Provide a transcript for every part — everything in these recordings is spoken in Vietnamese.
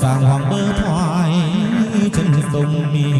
sàng hoàng bơ thoại chân sông mi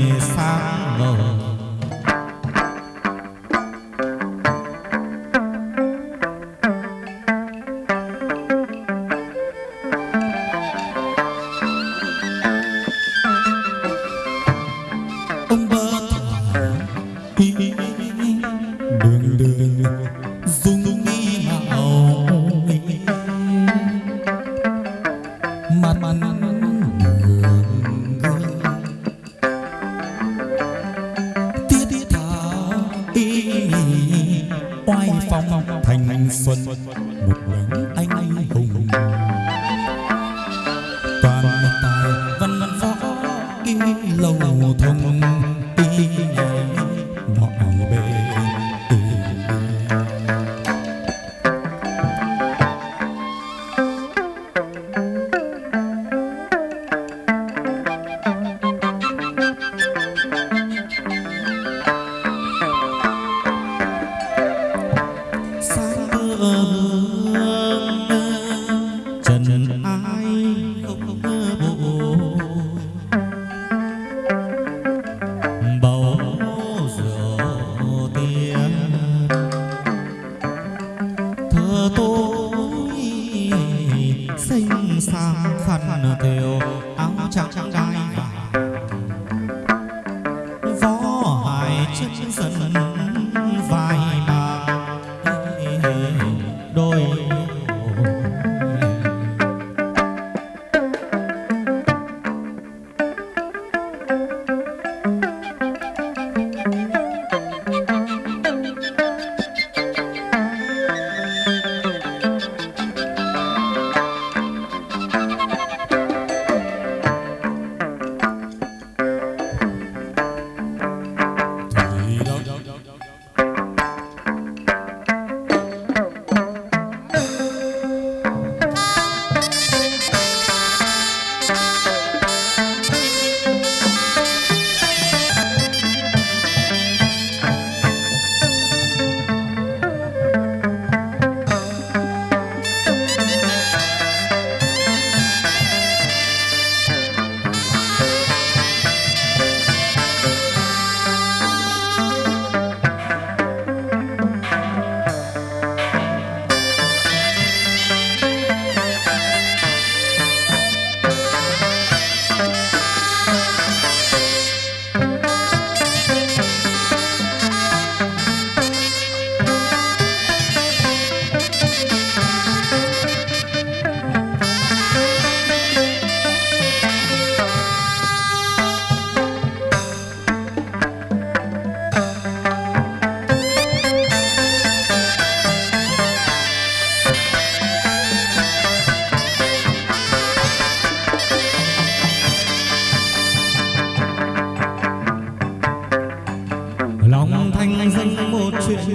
một đấng anh hùng. Xinh sang khăn thêu áo trắng gai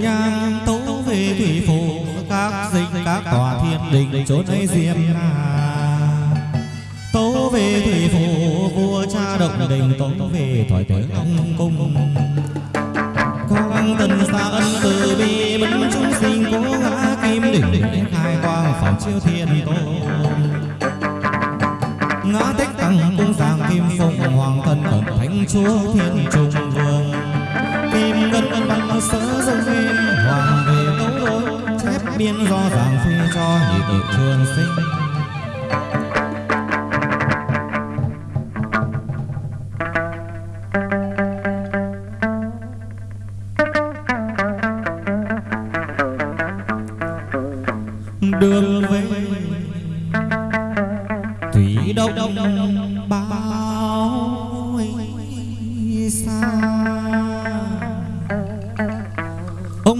nhang tấu về thủy phủ, các dinh, các tòa thiên đình chốn ấy diêm là tấu về thủy phủ, vua cha động đình tấu về thoại tế ông cung. Quang tần xa ân từ bi bấn chúng sinh cố ngã kim đỉnh khai quang phản chiếu thiên tôn. Ngã tích tăng cung giang kim phụng hoàng thân thần thánh chúa thiên chúa. Sớ dông hoàng về tấu đôi chép biên do giảng phi cho nhịp tự trường sinh. Đường về, thủy đông bao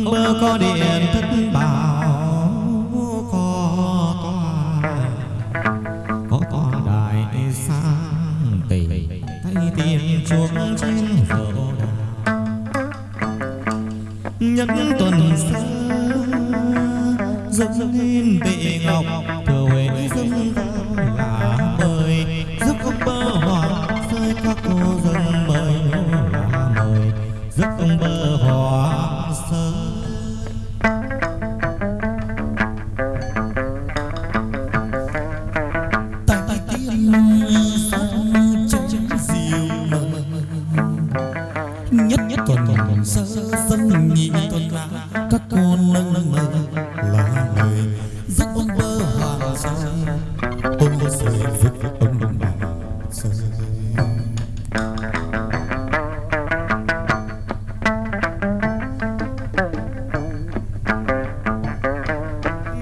ông mơ có điện thất bảo có tòa có tòa đại sang tỷ thay tiền chuông trên vợ nhân tuần xưa dâng lên bệ ngọc thừa huệ dâng dân nhị tuần là các cô nâng mơ là người giúp ông bơ hoàng soi ông soi giúp ông say.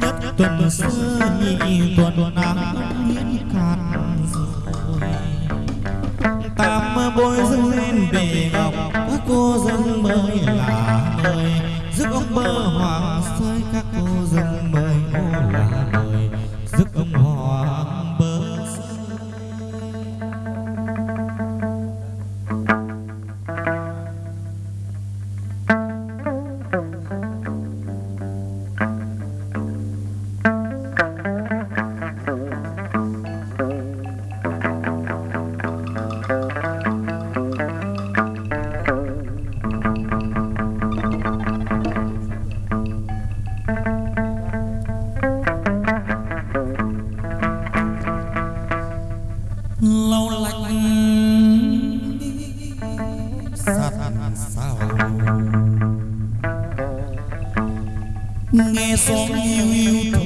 soi tuần xưa nhị tuần là mới là mời rước ông bơ hoàng sơi các cô dân sao? Nghe gió yêu yêu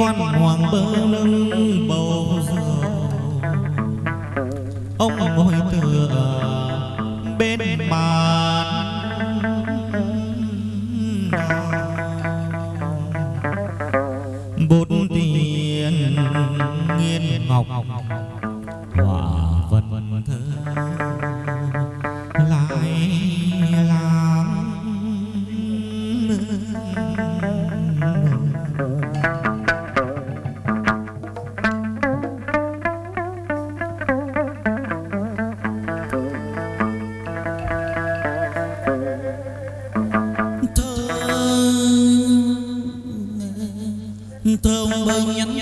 quan hoàng bơ nâng bầu rượu ông ngồi tựa bên bàn. Bút tiền nghiên ngọc. Thơm thơ ông nhắn